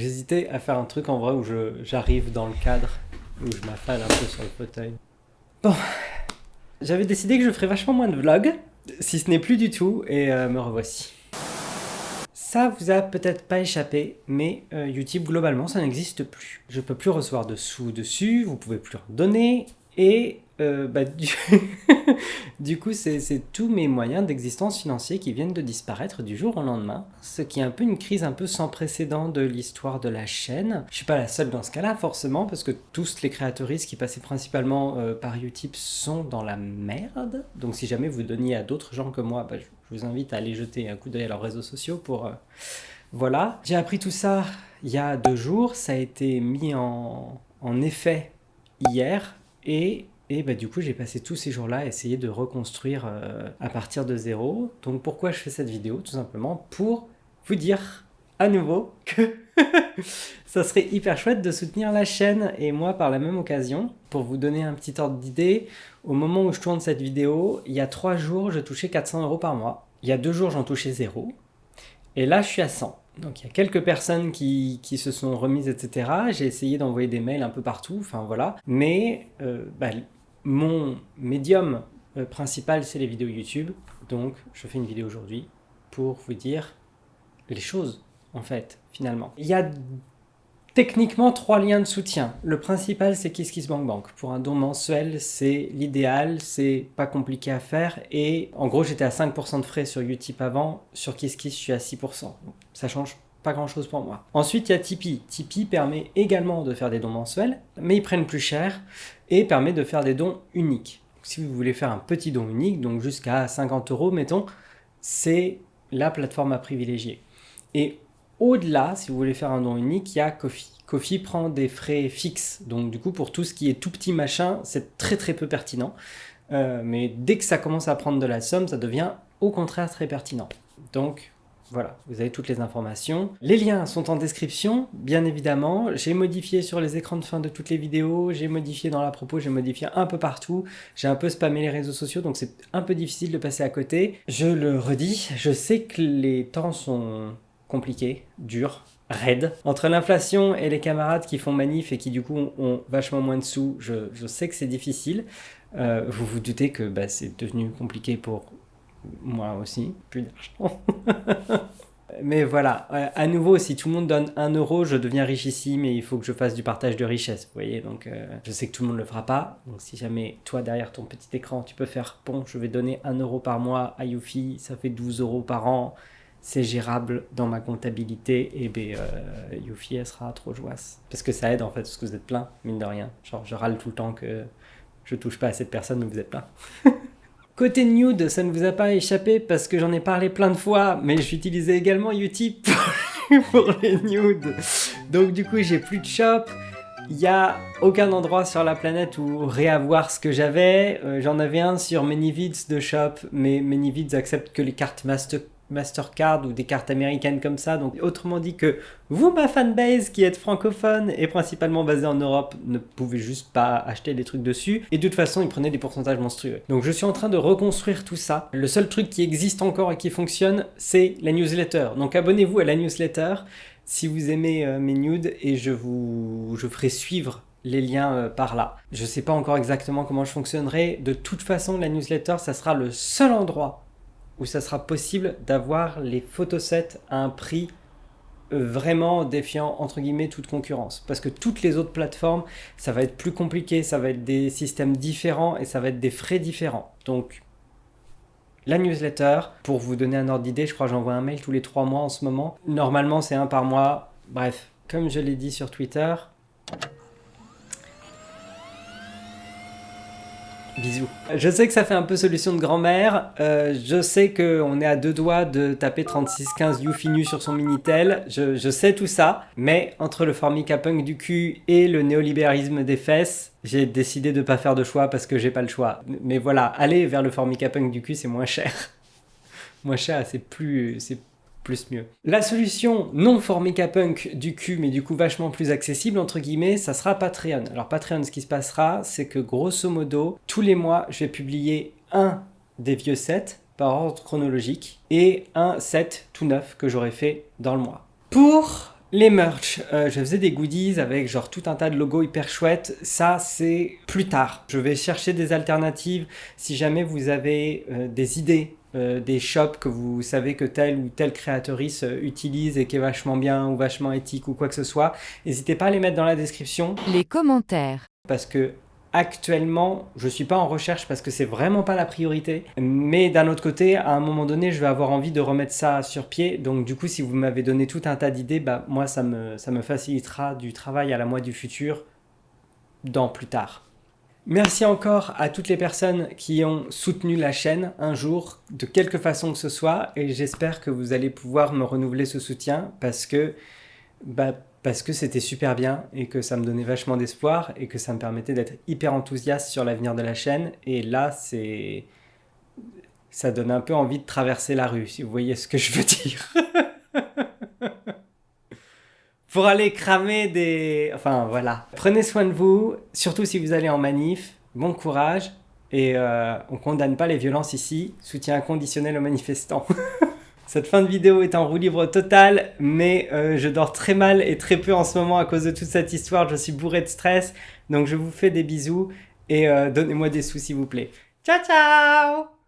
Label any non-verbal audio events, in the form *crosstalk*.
J'hésitais à faire un truc en vrai où j'arrive dans le cadre, où je m'affale un peu sur le fauteuil. Bon, j'avais décidé que je ferais vachement moins de vlogs, si ce n'est plus du tout, et euh, me revoici. Ça vous a peut-être pas échappé, mais euh, YouTube globalement ça n'existe plus. Je peux plus recevoir de sous dessus, vous pouvez plus en donner, et euh, bah, du... *laughs* coup, c'est tous mes moyens d'existence financiers qui viennent de disparaître du jour au lendemain, ce qui est un peu une crise un peu sans précédent de l'histoire de la chaîne. Je suis pas la seule dans ce cas-là, forcément, parce que tous les créateuristes qui passaient principalement euh, par Utip sont dans la merde. Donc si jamais vous donniez à d'autres gens que moi, bah, je vous invite à aller jeter un coup d'œil à leurs réseaux sociaux pour... Euh, voilà. J'ai appris tout ça il y a deux jours, ça a été mis en, en effet hier, et et bah, du coup, j'ai passé tous ces jours-là à essayer de reconstruire euh, à partir de zéro. Donc pourquoi je fais cette vidéo? Tout simplement pour vous dire à nouveau que *laughs* ça serait hyper chouette de soutenir la chaîne et moi par la même occasion. Pour vous donner un petit ordre d'idée, au moment où je tourne cette vidéo, il y a trois jours, je touchais 400 euros par mois. Il y a deux jours, j'en touchais zéro. Et là, je suis à 100. Donc il y a quelques personnes qui, qui se sont remises, etc. J'ai essayé d'envoyer des mails un peu partout, enfin voilà. Mais euh, bah, mon médium euh, principal, c'est les vidéos YouTube. Donc, je fais une vidéo aujourd'hui pour vous dire les choses, en fait, finalement. Il y a techniquement trois liens de soutien. Le principal, c'est KissKissBankBank. Pour un don mensuel, c'est l'idéal, c'est pas compliqué à faire. Et en gros, j'étais à 5% de frais sur Utip avant. Sur KissKiss, je suis à 6%. ça change pas grand chose pour moi. Ensuite, il y a Tipeee. Tipeee permet également de faire des dons mensuels, mais ils prennent plus cher et permet de faire des dons uniques. Si vous voulez faire un petit don unique, donc jusqu'à 50 euros, mettons, c'est la plateforme à privilégier. Et au-delà, si vous voulez faire un don unique, il y a Kofi. Kofi prend des frais fixes, donc du coup pour tout ce qui est tout petit machin, c'est très très peu pertinent. Euh, mais dès que ça commence à prendre de la somme, ça devient au contraire très pertinent. Donc voilà, vous avez toutes les informations. Les liens sont en description, bien évidemment. J'ai modifié sur les écrans de fin de toutes les vidéos, j'ai modifié dans la propos, j'ai modifié un peu partout. J'ai un peu spammé les réseaux sociaux, donc c'est un peu difficile de passer à côté. Je le redis, je sais que les temps sont compliqués, durs, raides. Entre l'inflation et les camarades qui font manif et qui du coup ont vachement moins de sous, je, sais que c'est difficile. Euh, vous vous doutez que bah, c'est devenu compliqué pour moi aussi, plus d'argent. *laughs* mais voilà, à nouveau, si tout le monde donne 1 euro, je deviens riche ici, mais il faut que je fasse du partage de richesse, vous voyez, donc euh, je sais que tout le monde ne le fera pas, donc si jamais toi derrière ton petit écran, tu peux faire, bon, je vais donner 1 euro par mois à Yufi, ça fait 12 euros par an, c'est gérable dans ma comptabilité, et ben euh, elle sera trop joyeuse. Parce que ça aide en fait, parce que vous êtes plein, mine de rien. Genre, je râle tout le temps que je touche pas à cette personne, mais vous êtes plein. *laughs* Côté nude, ça ne vous a pas échappé parce que j'en ai parlé plein de fois, mais j'utilisais également Utip *laughs* pour les nudes. Donc du coup, j'ai plus de shop. Il n'y a aucun endroit sur la planète où réavoir ce que j'avais. Euh, j'en avais un sur Manyvids de shop, mais Manyvids accepte que les cartes Master Mastercard ou des cartes américaines comme ça. Donc autrement dit que vous, ma fanbase qui êtes francophone et principalement basée en Europe, ne pouvez juste pas acheter des trucs dessus. Et de toute façon, ils prenaient des pourcentages monstrueux. Donc je suis en train de reconstruire tout ça. Le seul truc qui existe encore et qui fonctionne, c'est la newsletter. Donc abonnez-vous à la newsletter si vous aimez euh, mes nudes et je vous je ferai suivre les liens euh, par là. Je sais pas encore exactement comment je fonctionnerai. De toute façon, la newsletter, ça sera le seul endroit où ça sera possible d'avoir les photosets à un prix euh, vraiment défiant entre guillemets toute concurrence. Parce que toutes les autres plateformes ça va être plus compliqué ça va être des systèmes différents et ça va être des frais différents. Donc la newsletter pour vous donner un ordre d'idée je crois j'envoie un mail tous les trois mois en ce moment. Normalement c'est un par mois. Bref comme je l'ai dit sur Twitter Je sais que ça fait un peu solution de grand-mère, euh, je sais qu'on est à deux doigts de taper 3615 Youfinu sur son Minitel, je, je, sais tout ça, mais entre le formica punk du cul et le néolibéralisme des fesses, j'ai décidé de pas faire de choix parce que j'ai pas le choix. Mais voilà, aller vers le formica punk du cul c'est moins cher. *laughs* moins cher, c'est plus, mieux. La solution non formica punk du cul, mais du coup vachement plus accessible, entre guillemets, ça sera Patreon. Alors Patreon, ce qui se passera, c'est que grosso modo, tous les mois, je vais publier un des vieux sets par ordre chronologique et un set tout neuf que j'aurais fait dans le mois. Pour Les merch, euh, je faisais des goodies avec genre tout un tas de logos hyper chouettes. Ça, c'est plus tard. Je vais chercher des alternatives. Si jamais vous avez euh, des idées, euh, des shops que vous savez que telle ou telle créatrice utilise et qui est vachement bien ou vachement éthique ou quoi que ce soit, n'hésitez pas à les mettre dans la description. Les commentaires. Parce que Actuellement, je suis pas en recherche parce que c'est vraiment pas la priorité. Mais d'un autre côté, à un moment donné, je vais avoir envie de remettre ça sur pied. Donc du coup, si vous m'avez donné tout un tas d'idées, bah, moi, ça me, ça me facilitera du travail à la moi du futur dans plus tard. Merci encore à toutes les personnes qui ont soutenu la chaîne un jour, de quelque façon que ce soit, et j'espère que vous allez pouvoir me renouveler ce soutien parce que bah, parce que c'était super bien et que ça me donnait vachement d'espoir et que ça me permettait d'être hyper enthousiaste sur l'avenir de la chaîne. Et là, c'est... Ça donne un peu envie de traverser la rue, si vous voyez ce que je veux dire. *laughs* Pour aller cramer des... Enfin, voilà. Prenez soin de vous, surtout si vous allez en manif. Bon courage. Et euh, on condamne pas les violences ici. Soutien inconditionnel aux manifestants. *laughs* Cette fin de vidéo est en roue libre total, mais euh, je dors très mal et très peu en ce moment à cause de toute cette histoire. Je suis bourré de stress, donc je vous fais des bisous et euh, donnez-moi des sous s'il vous plaît. Ciao ciao